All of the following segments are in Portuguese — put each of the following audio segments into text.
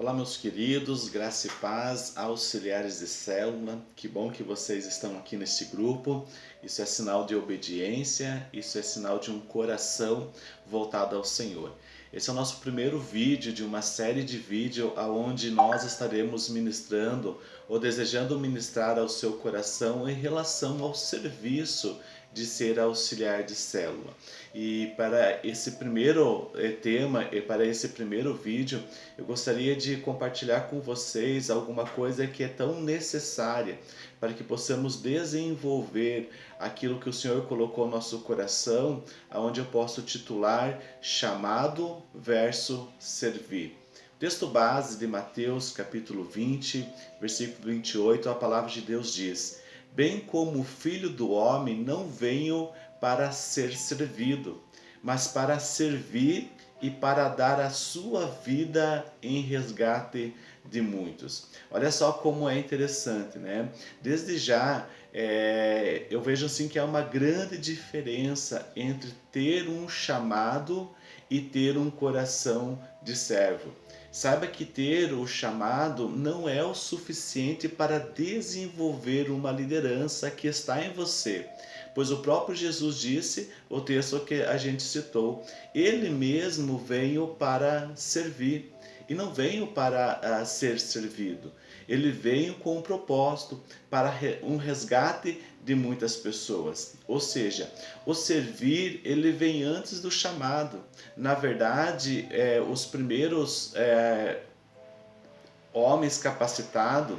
Olá meus queridos, graça e paz, auxiliares de célula, que bom que vocês estão aqui neste grupo, isso é sinal de obediência, isso é sinal de um coração voltado ao Senhor. Esse é o nosso primeiro vídeo de uma série de vídeos onde nós estaremos ministrando ou desejando ministrar ao seu coração em relação ao serviço de ser auxiliar de célula. E para esse primeiro eh, tema e para esse primeiro vídeo, eu gostaria de compartilhar com vocês alguma coisa que é tão necessária para que possamos desenvolver aquilo que o Senhor colocou no nosso coração, aonde eu posso titular chamado verso servir. Texto base de Mateus capítulo 20, versículo 28, a palavra de Deus diz: bem como o Filho do Homem não veio para ser servido, mas para servir e para dar a sua vida em resgate de muitos. Olha só como é interessante, né? Desde já, é, eu vejo assim que há uma grande diferença entre ter um chamado e ter um coração de servo. Saiba que ter o chamado não é o suficiente para desenvolver uma liderança que está em você. Pois o próprio Jesus disse, o texto que a gente citou, ele mesmo veio para servir e não veio para uh, ser servido. Ele veio com um propósito para um resgate de muitas pessoas. Ou seja, o servir ele vem antes do chamado. Na verdade, é, os primeiros é, homens capacitados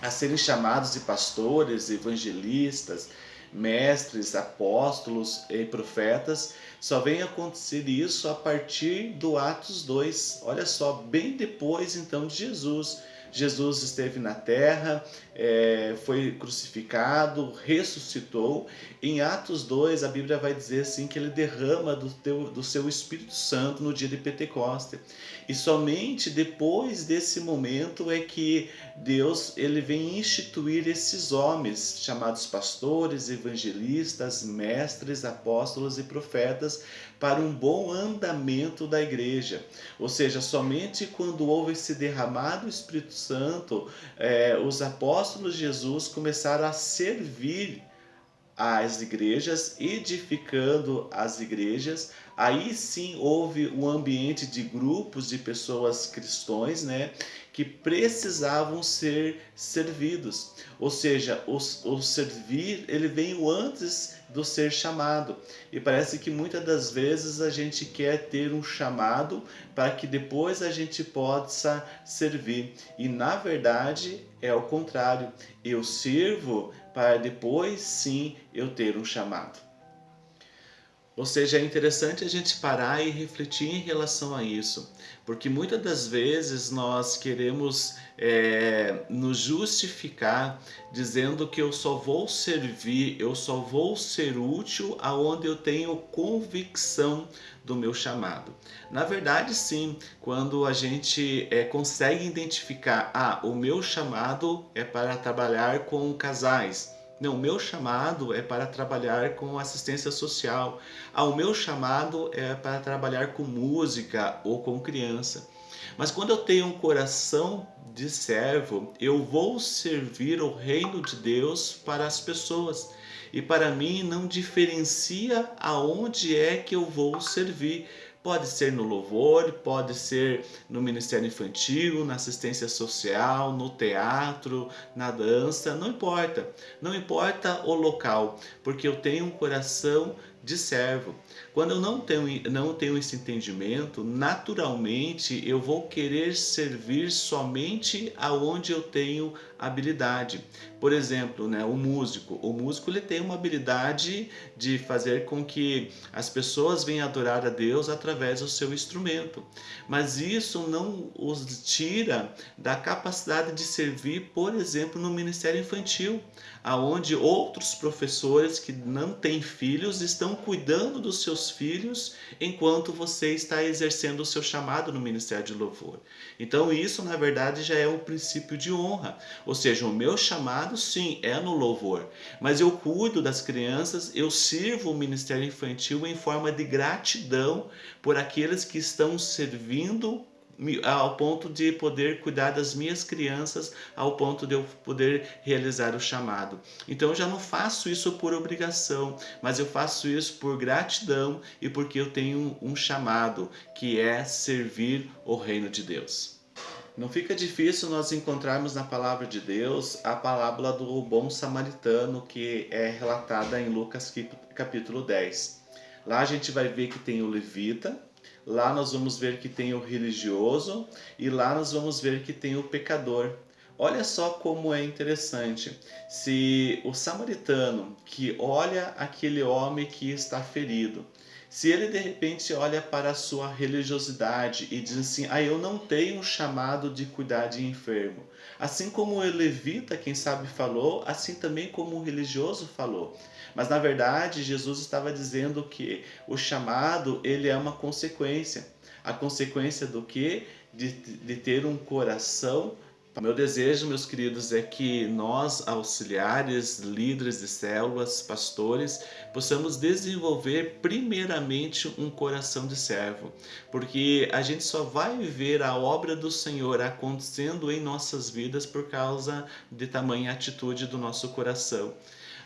a serem chamados de pastores, evangelistas, mestres, apóstolos e profetas, só vem acontecer isso a partir do Atos 2. Olha só, bem depois então de Jesus. Jesus esteve na terra, é, foi crucificado, ressuscitou. Em Atos 2, a Bíblia vai dizer assim que ele derrama do, teu, do seu Espírito Santo no dia de Pentecoste. E somente depois desse momento é que Deus ele vem instituir esses homens, chamados pastores, evangelistas, mestres, apóstolos e profetas, para um bom andamento da igreja. Ou seja, somente quando houve esse derramado Espírito Santo, é, os apóstolos de Jesus começaram a servir as igrejas, edificando as igrejas, aí sim houve um ambiente de grupos de pessoas cristãs, né, que precisavam ser servidos. Ou seja, o, o servir, ele veio antes do ser chamado. E parece que muitas das vezes a gente quer ter um chamado para que depois a gente possa servir. E na verdade é o contrário. Eu sirvo para depois sim eu ter um chamado. Ou seja, é interessante a gente parar e refletir em relação a isso, porque muitas das vezes nós queremos é, nos justificar dizendo que eu só vou servir, eu só vou ser útil aonde eu tenho convicção do meu chamado. Na verdade, sim, quando a gente é, consegue identificar, ah, o meu chamado é para trabalhar com casais, não, o meu chamado é para trabalhar com assistência social. Ah, o meu chamado é para trabalhar com música ou com criança. Mas quando eu tenho um coração de servo, eu vou servir o reino de Deus para as pessoas. E para mim não diferencia aonde é que eu vou servir. Pode ser no louvor, pode ser no ministério infantil, na assistência social, no teatro, na dança, não importa. Não importa o local, porque eu tenho um coração de servo. Quando eu não tenho, não tenho esse entendimento, naturalmente eu vou querer servir somente aonde eu tenho habilidade. Por exemplo, né, o músico. O músico ele tem uma habilidade de fazer com que as pessoas venham adorar a Deus através do seu instrumento. Mas isso não os tira da capacidade de servir, por exemplo, no ministério infantil, aonde outros professores que não têm filhos estão cuidando dos seus filhos enquanto você está exercendo o seu chamado no ministério de louvor. Então isso na verdade já é um princípio de honra, ou seja, o meu chamado sim é no louvor, mas eu cuido das crianças, eu sirvo o ministério infantil em forma de gratidão por aqueles que estão servindo ao ponto de poder cuidar das minhas crianças, ao ponto de eu poder realizar o chamado. Então eu já não faço isso por obrigação, mas eu faço isso por gratidão e porque eu tenho um chamado que é servir o reino de Deus. Não fica difícil nós encontrarmos na palavra de Deus a parábola do bom samaritano que é relatada em Lucas capítulo 10. Lá a gente vai ver que tem o levita, lá nós vamos ver que tem o religioso e lá nós vamos ver que tem o pecador. Olha só como é interessante. Se o samaritano que olha aquele homem que está ferido, se ele de repente olha para a sua religiosidade e diz assim: "Ah, eu não tenho chamado de cuidar de enfermo". Assim como o levita, quem sabe falou, assim também como o religioso falou. Mas na verdade, Jesus estava dizendo que o chamado, ele é uma consequência. A consequência do que? De, de ter um coração meu desejo, meus queridos, é que nós, auxiliares, líderes de células, pastores, possamos desenvolver primeiramente um coração de servo, porque a gente só vai ver a obra do Senhor acontecendo em nossas vidas por causa de tamanha atitude do nosso coração.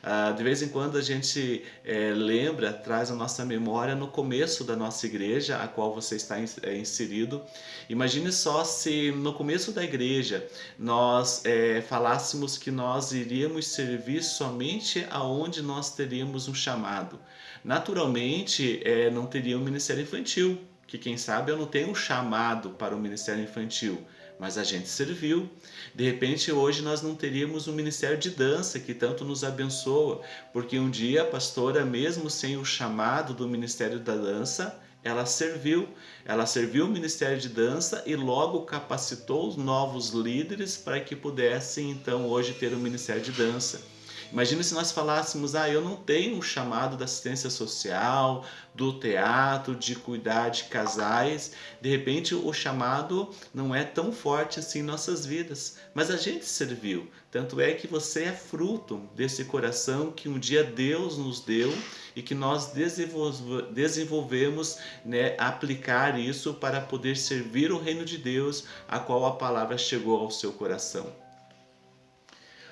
Ah, de vez em quando a gente é, lembra, traz a nossa memória no começo da nossa igreja, a qual você está é, inserido. Imagine só se no começo da igreja nós é, falássemos que nós iríamos servir somente aonde nós teríamos um chamado. Naturalmente, é, não teria um ministério infantil, que quem sabe eu não tenho um chamado para o ministério infantil mas a gente serviu. De repente, hoje nós não teríamos um ministério de dança que tanto nos abençoa, porque um dia a pastora, mesmo sem o chamado do ministério da dança, ela serviu, ela serviu o Ministério de Dança e logo capacitou os novos líderes para que pudessem então hoje ter o Ministério de Dança. Imagina se nós falássemos, ah, eu não tenho um chamado da assistência social, do teatro, de cuidar de casais. De repente o chamado não é tão forte assim em nossas vidas, mas a gente serviu. Tanto é que você é fruto desse coração que um dia Deus nos deu e que nós desenvolvemos, né, aplicar isso para poder servir o reino de Deus, a qual a palavra chegou ao seu coração.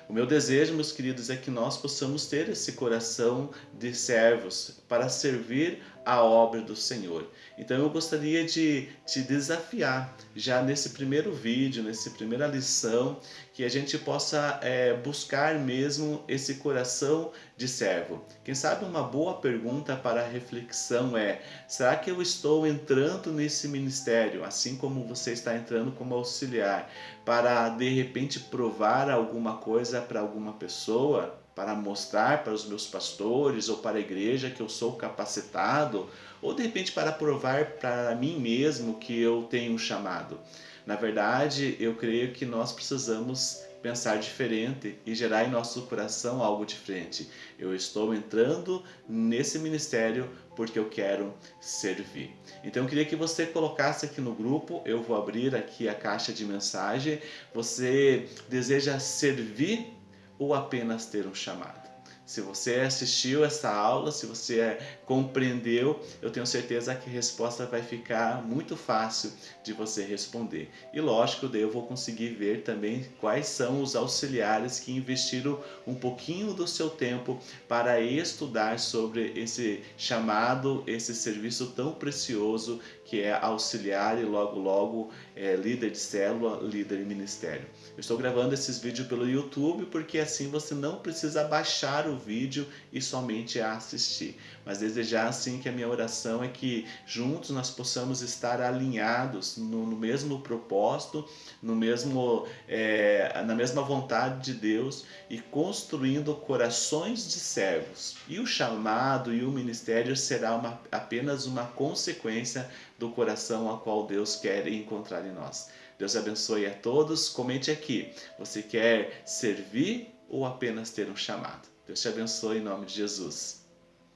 O meu desejo, meus queridos, é que nós possamos ter esse coração de servos para servir a obra do Senhor. Então eu gostaria de te desafiar já nesse primeiro vídeo, nessa primeira lição, que a gente possa é, buscar mesmo esse coração de servo. Quem sabe uma boa pergunta para reflexão é: será que eu estou entrando nesse ministério, assim como você está entrando como auxiliar, para de repente provar alguma coisa para alguma pessoa? Para mostrar para os meus pastores ou para a igreja que eu sou capacitado, ou de repente para provar para mim mesmo que eu tenho um chamado. Na verdade, eu creio que nós precisamos pensar diferente e gerar em nosso coração algo diferente. Eu estou entrando nesse ministério porque eu quero servir. Então eu queria que você colocasse aqui no grupo, eu vou abrir aqui a caixa de mensagem. Você deseja servir ou apenas ter um chamado? Se você assistiu essa aula, se você compreendeu, eu tenho certeza que a resposta vai ficar muito fácil de você responder. E lógico, daí eu vou conseguir ver também quais são os auxiliares que investiram um pouquinho do seu tempo para estudar sobre esse chamado, esse serviço tão precioso que é auxiliar e logo logo é líder de célula, líder de ministério. Eu estou gravando esses vídeos pelo YouTube porque assim você não precisa baixar o vídeo e somente assistir. Mas desejar assim que a minha oração é que juntos nós possamos estar alinhados no, no mesmo propósito, no mesmo, é, na mesma vontade de Deus e construindo corações de servos. E o chamado e o ministério será uma, apenas uma consequência do coração a qual Deus quer encontrar em nós. Deus abençoe a todos. Comente aqui. Você quer servir ou apenas ter um chamado? Deus te abençoe em nome de Jesus.